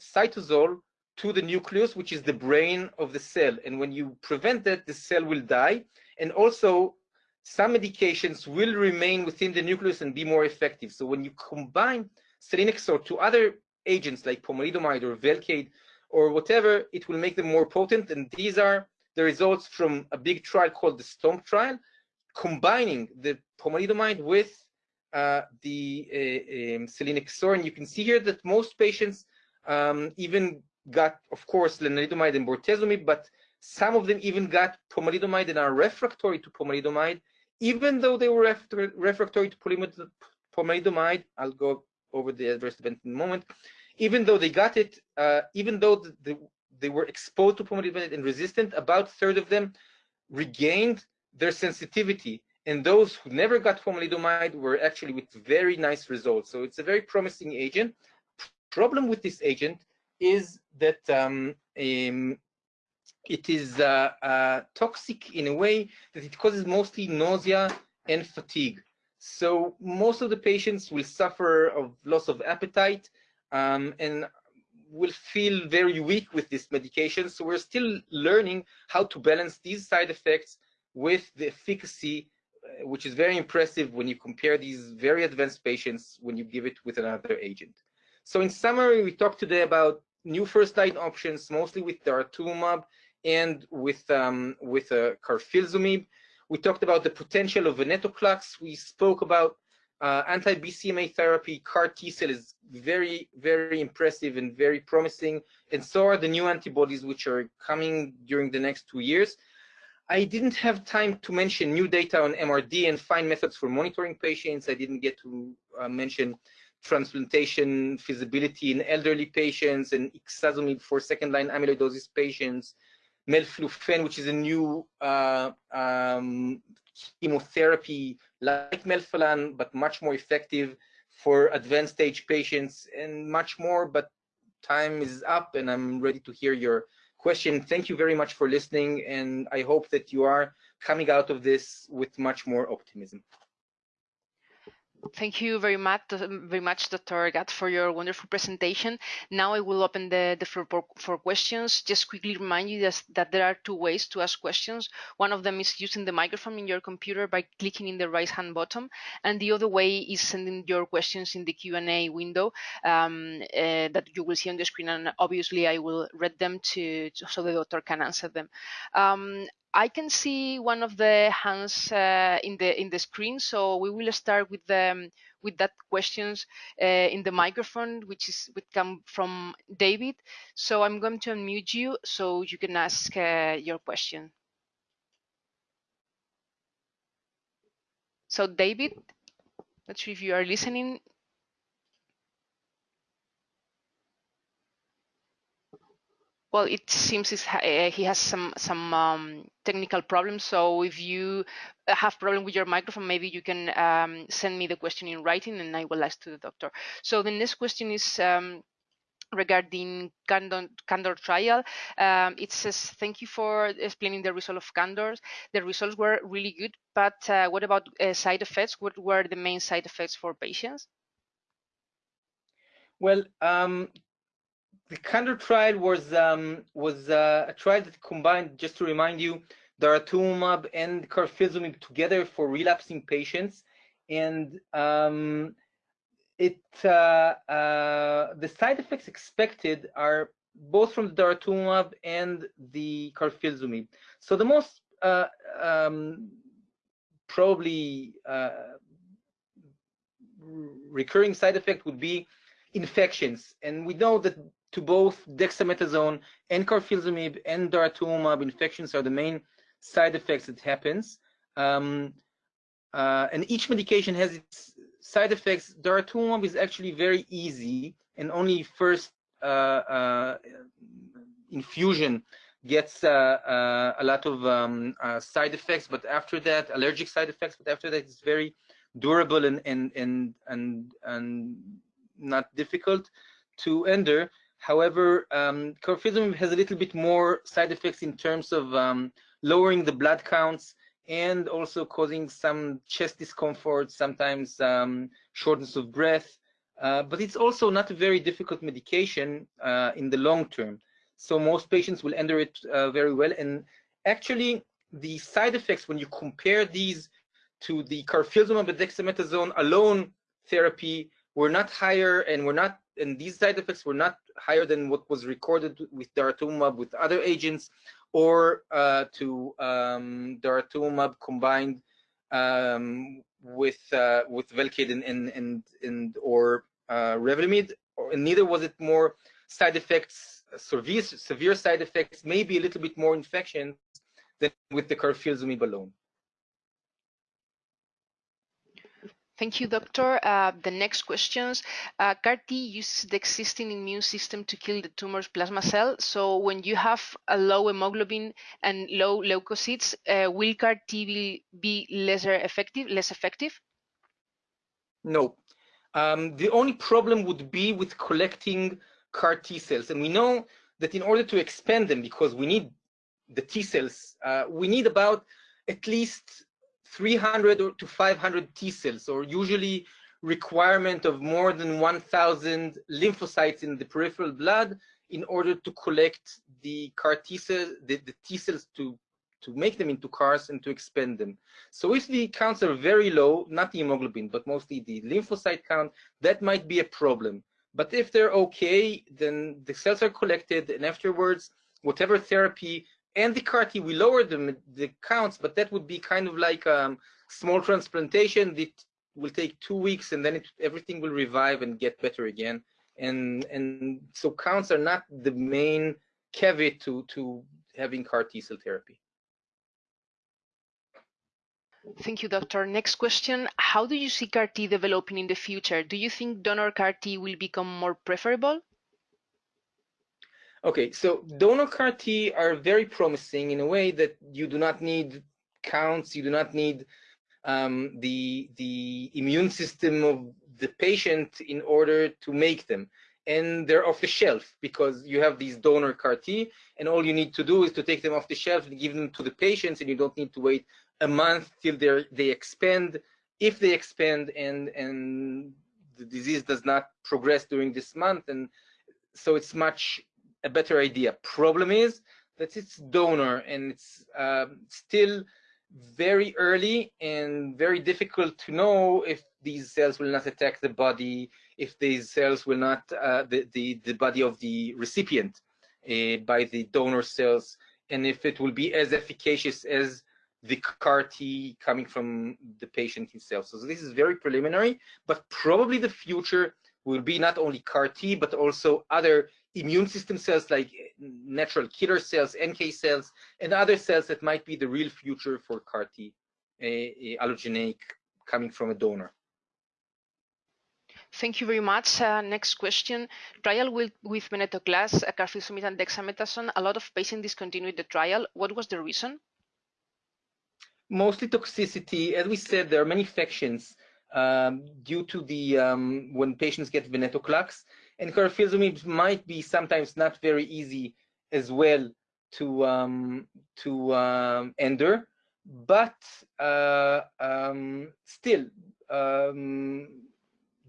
cytosol to the nucleus, which is the brain of the cell. And when you prevent that, the cell will die. And also, some medications will remain within the nucleus and be more effective. So when you combine selinexor to other agents like pomalidomide or Velcade or whatever, it will make them more potent. And these are the results from a big trial called the STOMP trial, combining the pomalidomide with uh, the uh, um, selinexor. And you can see here that most patients um, even got, of course, lenalidomide and bortezomib, but some of them even got pomalidomide and are refractory to pomalidomide, even though they were refractory to pomalidomide. I'll go over the adverse event in a moment. Even though they got it, uh, even though the, the, they were exposed to pomalidomide and resistant, about third of them regained their sensitivity. And those who never got pomalidomide were actually with very nice results. So it's a very promising agent. Problem with this agent is that um, um, it is uh, uh, toxic in a way that it causes mostly nausea and fatigue. So most of the patients will suffer of loss of appetite um, and will feel very weak with this medication. So we're still learning how to balance these side effects with the efficacy, uh, which is very impressive when you compare these very advanced patients when you give it with another agent. So in summary, we talked today about new first line options, mostly with daratumumab and with um, with uh, carfilzomib. We talked about the potential of venetoclax. We spoke about uh, anti-BCMA therapy. CAR T cell is very, very impressive and very promising. And so are the new antibodies, which are coming during the next two years. I didn't have time to mention new data on MRD and fine methods for monitoring patients. I didn't get to uh, mention transplantation feasibility in elderly patients and ixazomib for second-line amyloidosis patients, melflufen, which is a new uh, um, chemotherapy like melphalan, but much more effective for advanced stage patients and much more, but time is up and I'm ready to hear your question. Thank you very much for listening and I hope that you are coming out of this with much more optimism. Thank you very much, very much, Dr. Gatt, for your wonderful presentation. Now I will open the, the floor for questions. Just quickly remind you that, that there are two ways to ask questions. One of them is using the microphone in your computer by clicking in the right hand button, and the other way is sending your questions in the Q&A window um, uh, that you will see on the screen, and obviously I will read them to, to so the doctor can answer them. Um, I can see one of the hands uh, in the in the screen, so we will start with the um, with that questions uh, in the microphone, which is would come from David. So I'm going to unmute you so you can ask uh, your question. So David, not sure if you are listening. Well, it seems uh, he has some some um, technical problems. So if you have problem with your microphone, maybe you can um, send me the question in writing, and I will ask to the doctor. So the next question is. Um, regarding Candor, Candor trial. Um, it says, thank you for explaining the result of Candor. The results were really good, but uh, what about uh, side effects? What were the main side effects for patients? Well, um, the Candor trial was um, was uh, a trial that combined, just to remind you, daratumumab and carfilzomib together for relapsing patients, and um, it uh, uh, the side effects expected are both from the daratumumab and the carfilzomib. So the most uh, um, probably uh, recurring side effect would be infections, and we know that to both dexamethasone and carfilzomib and daratumumab, infections are the main side effects that happens. Um, uh, and each medication has its side effects. Daratumumab is actually very easy and only first uh, uh, infusion gets uh, uh, a lot of um, uh, side effects, but after that, allergic side effects, but after that, it's very durable and and and and, and not difficult to enter. However, um, carfilzomib has a little bit more side effects in terms of um, lowering the blood counts and also causing some chest discomfort, sometimes um, shortness of breath. Uh, but it's also not a very difficult medication uh, in the long term. So most patients will enter it uh, very well. And actually, the side effects, when you compare these to the carfilzomib and dexamethasone alone therapy, were not higher and were not, and these side effects were not higher than what was recorded with daratumumab with other agents or uh, to um, daratumumab combined um, with uh, with Velcade and and and, and or uh, Revlimid, and neither was it more side effects, severe severe side effects, maybe a little bit more infection than with the carfilzomib alone. Thank you, doctor. Uh, the next questions. Uh, CAR-T uses the existing immune system to kill the tumor's plasma cell. So when you have a low hemoglobin and low leukocytes, uh, will CAR-T be, be lesser effective, less effective? No. Um, the only problem would be with collecting CAR T cells. And we know that in order to expand them, because we need the T cells, uh, we need about at least 300 to 500 T cells, or usually requirement of more than 1,000 lymphocytes in the peripheral blood in order to collect the CAR T cells, the, the T cells to to make them into CARs and to expand them. So if the counts are very low, not the hemoglobin, but mostly the lymphocyte count, that might be a problem. But if they're okay, then the cells are collected, and afterwards, whatever therapy and the CAR T, we lower them the counts, but that would be kind of like a um, small transplantation that will take two weeks, and then it, everything will revive and get better again. And and so counts are not the main caveat to to having CAR T cell therapy. Thank you, doctor. Next question. How do you see CAR T developing in the future? Do you think donor CAR T will become more preferable? Okay, so donor CAR T are very promising in a way that you do not need counts, you do not need um, the, the immune system of the patient in order to make them. And they're off the shelf because you have these donor CAR T, and all you need to do is to take them off the shelf and give them to the patients, and you don't need to wait a month till they they expand. If they expand and and the disease does not progress during this month, and so it's much a better idea. Problem is that it's donor and it's um, still very early and very difficult to know if these cells will not attack the body, if these cells will not, uh, the, the, the body of the recipient uh, by the donor cells, and if it will be as efficacious as the CAR T coming from the patient himself. So this is very preliminary, but probably the future will be not only CAR T, but also other immune system cells like natural killer cells, NK cells, and other cells that might be the real future for CAR T, a allogeneic coming from a donor. Thank you very much. Uh, next question. Trial with, with venetoclax, uh, carfilzomib and dexamethasone. A lot of patients discontinued the trial. What was the reason? mostly toxicity. As we said, there are many infections um, due to the um, when patients get venetoclax, and carfilzomib might be sometimes not very easy as well to um, to um, but uh, um, still um,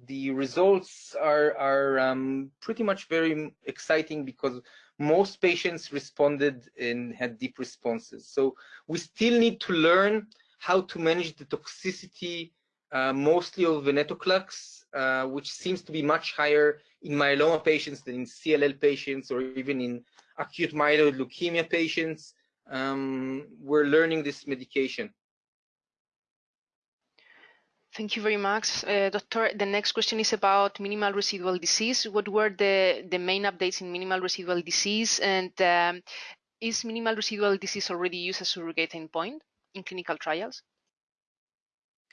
the results are are um, pretty much very exciting because most patients responded and had deep responses. So we still need to learn how to manage the toxicity, uh, mostly of venetoclax, uh, which seems to be much higher in myeloma patients than in CLL patients or even in acute myeloid leukemia patients. Um, we're learning this medication. Thank you very much, uh, Doctor. The next question is about minimal residual disease. What were the, the main updates in minimal residual disease? And um, is minimal residual disease already used as a surrogate endpoint in clinical trials?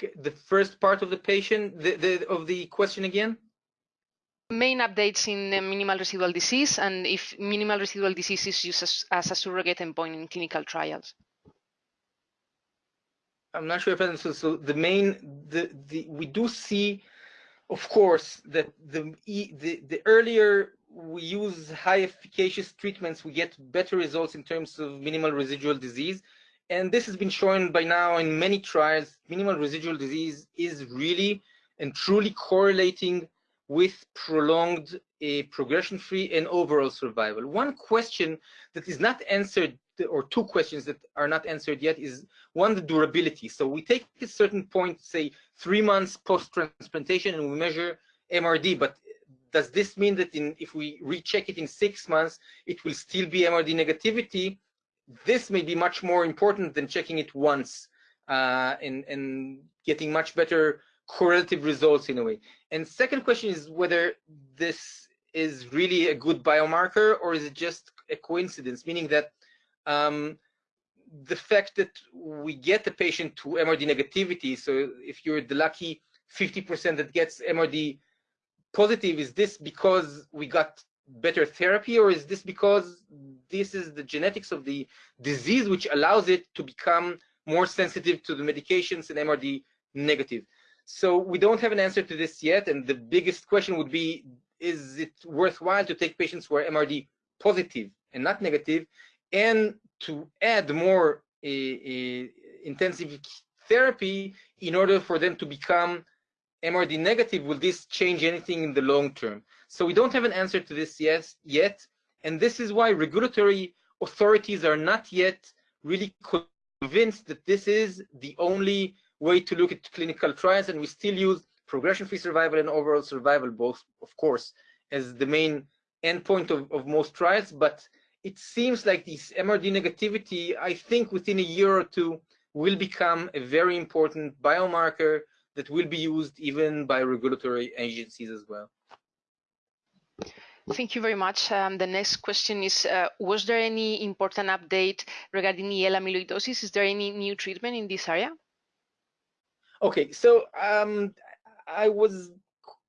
The first part of the patient, the, the, of the question again? Main updates in minimal residual disease and if minimal residual disease is used as, as a surrogate endpoint in clinical trials. I'm not sure if I understood. So the main, the, the we do see, of course, that the the the earlier we use high efficacious treatments, we get better results in terms of minimal residual disease. And this has been shown by now in many trials. Minimal residual disease is really and truly correlating with prolonged uh, progression-free and overall survival. One question that is not answered or two questions that are not answered yet is one, the durability. So we take a certain point, say three months post-transplantation and we measure MRD, but does this mean that in, if we recheck it in six months, it will still be MRD negativity? This may be much more important than checking it once uh, and, and getting much better correlative results in a way. And second question is whether this is really a good biomarker or is it just a coincidence, meaning that um, the fact that we get the patient to MRD negativity, so if you're the lucky 50% that gets MRD positive, is this because we got better therapy or is this because this is the genetics of the disease which allows it to become more sensitive to the medications and MRD negative? So we don't have an answer to this yet. And the biggest question would be, is it worthwhile to take patients who are MRD positive and not negative and to add more uh, uh, intensive therapy in order for them to become MRD negative, will this change anything in the long term? So we don't have an answer to this yes, yet, and this is why regulatory authorities are not yet really convinced that this is the only way to look at clinical trials, and we still use progression-free survival and overall survival, both, of course, as the main endpoint of, of most trials, but it seems like this MRD negativity, I think within a year or two, will become a very important biomarker that will be used even by regulatory agencies as well. Thank you very much. Um, the next question is, uh, was there any important update regarding AL amyloidosis? Is there any new treatment in this area? Okay, so um, I was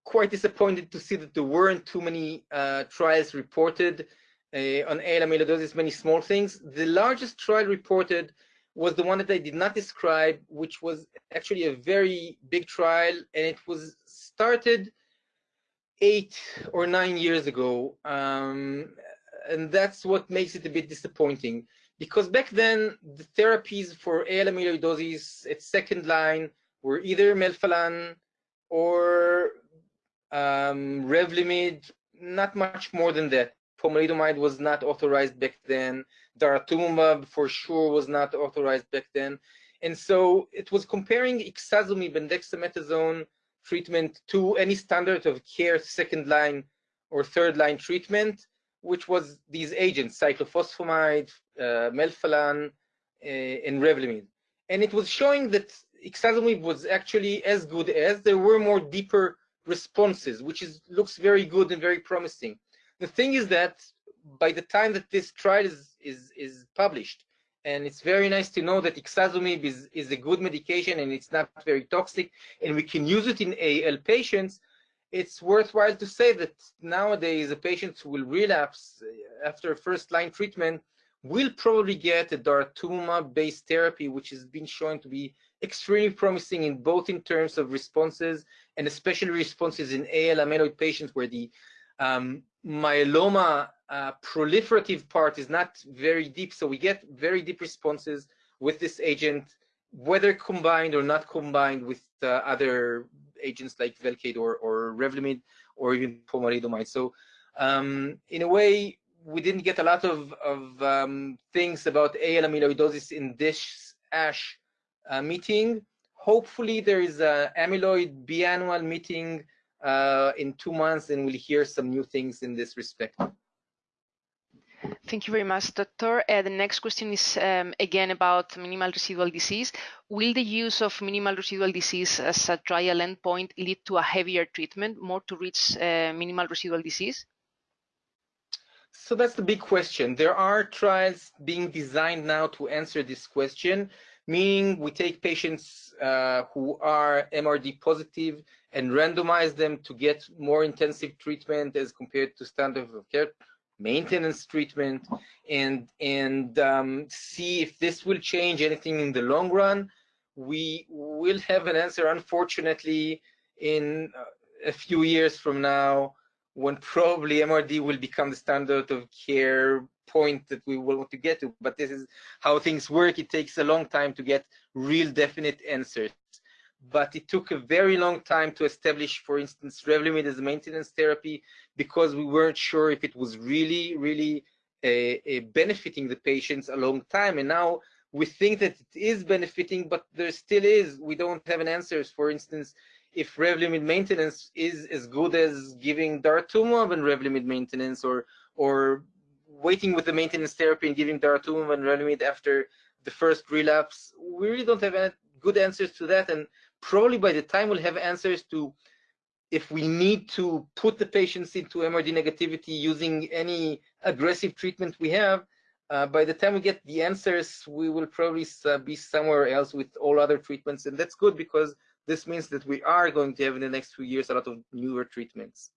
quite disappointed to see that there weren't too many uh, trials reported uh, on AL amyloidosis, many small things. The largest trial reported was the one that I did not describe, which was actually a very big trial, and it was started eight or nine years ago. Um, and that's what makes it a bit disappointing. Because back then, the therapies for AL amyloidosis at second line were either melphalan or um, Revlimid, not much more than that pomalidomide was not authorized back then. Daratumumab for sure was not authorized back then. And so it was comparing ixazomib and dexamethasone treatment to any standard of care second line or third line treatment, which was these agents, cyclophosphamide, uh, melphalan, uh, and Revlimid. And it was showing that ixazomib was actually as good as there were more deeper responses, which is looks very good and very promising. The thing is that by the time that this trial is, is, is published, and it's very nice to know that ixazomib is, is a good medication and it's not very toxic, and we can use it in AL patients, it's worthwhile to say that nowadays a patient who will relapse uh, after first line treatment will probably get a daratumumab-based therapy, which has been shown to be extremely promising in both in terms of responses and especially responses in AL amyloid patients where the um, myeloma uh, proliferative part is not very deep, so we get very deep responses with this agent, whether combined or not combined with uh, other agents like Velcade or, or Revlimid or even pomalidomide. So um, in a way, we didn't get a lot of, of um, things about AL amyloidosis in this ASH uh, meeting. Hopefully there is an amyloid biannual meeting uh, in two months and we'll hear some new things in this respect. Thank you very much, Doctor. Uh, the next question is um, again about minimal residual disease. Will the use of minimal residual disease as a trial endpoint lead to a heavier treatment, more to reach uh, minimal residual disease? So that's the big question. There are trials being designed now to answer this question, meaning we take patients uh, who are MRD positive and randomize them to get more intensive treatment as compared to standard of care maintenance treatment and and um, see if this will change anything in the long run. We will have an answer, unfortunately, in a few years from now, when probably MRD will become the standard of care point that we will want to get to. But this is how things work. It takes a long time to get real definite answers but it took a very long time to establish, for instance, Revlimid as a maintenance therapy because we weren't sure if it was really, really benefiting the patients a long time. And now we think that it is benefiting, but there still is. We don't have an answers. For instance, if Revlimid maintenance is as good as giving daratumumab and Revlimid maintenance, or or waiting with the maintenance therapy and giving daratumumab and Revlimid after the first relapse, we really don't have good answers to that. And probably by the time we'll have answers to if we need to put the patients into MRD negativity using any aggressive treatment we have, uh, by the time we get the answers, we will probably uh, be somewhere else with all other treatments. And that's good because this means that we are going to have in the next few years a lot of newer treatments.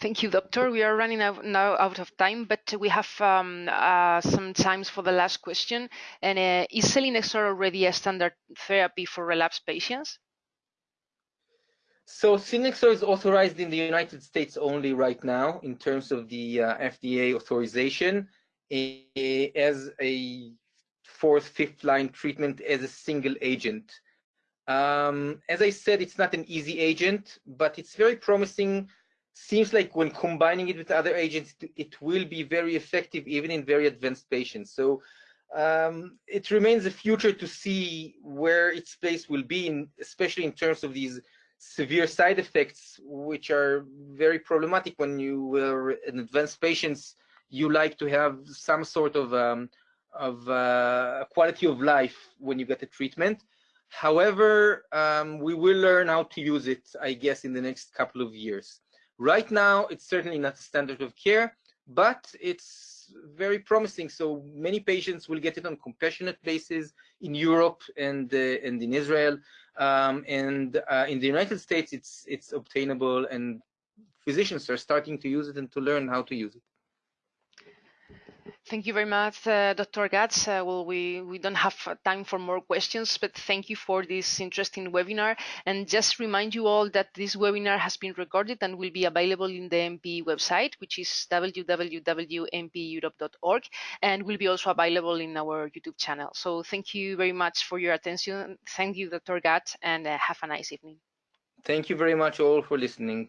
Thank you, Doctor. We are running out now out of time, but we have um, uh, some times for the last question. And uh, is selinexor already a standard therapy for relapsed patients? So selinexor is authorized in the United States only right now in terms of the uh, FDA authorization as a fourth, fifth line treatment as a single agent. Um, as I said, it's not an easy agent, but it's very promising seems like when combining it with other agents, it will be very effective even in very advanced patients. So um, it remains a future to see where its place will be, in, especially in terms of these severe side effects, which are very problematic when you are in advanced patients. You like to have some sort of um, of uh, quality of life when you get a treatment. However, um, we will learn how to use it, I guess, in the next couple of years. Right now, it's certainly not a standard of care, but it's very promising. So many patients will get it on compassionate basis in Europe and uh, and in Israel, um, and uh, in the United States, it's it's obtainable, and physicians are starting to use it and to learn how to use it. Thank you very much, uh, Dr. Gatz. Uh, well, we, we don't have uh, time for more questions, but thank you for this interesting webinar. And just remind you all that this webinar has been recorded and will be available in the MP website, which is www.mpeurope.org, and will be also available in our YouTube channel. So thank you very much for your attention. Thank you, Dr. Gatz, and uh, have a nice evening. Thank you very much all for listening.